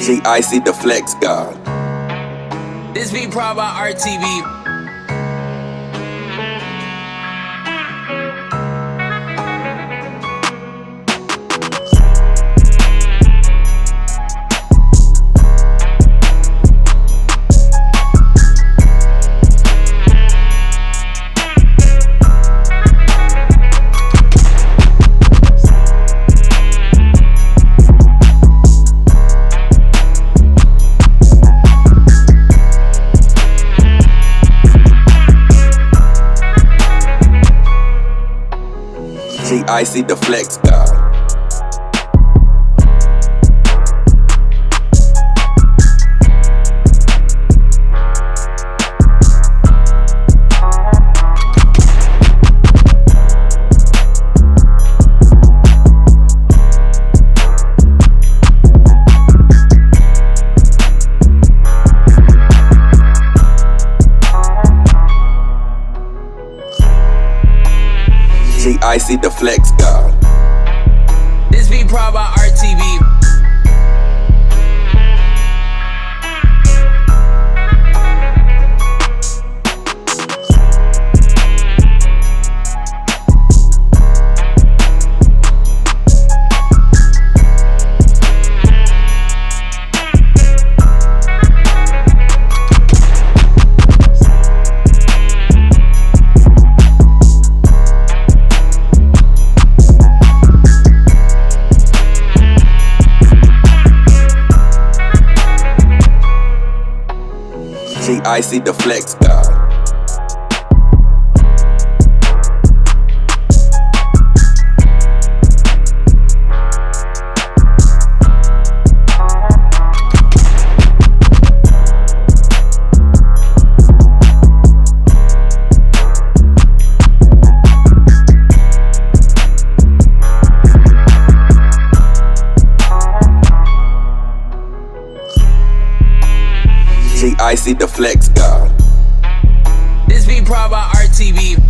G-Icy the Flex God. This be proud by RTV. G-Icy the Flex uh, G-Icy the Flex God. This be proud by RTV. G-Icy the Flex uh. G.I.C. the flex god. This be proud by RTV.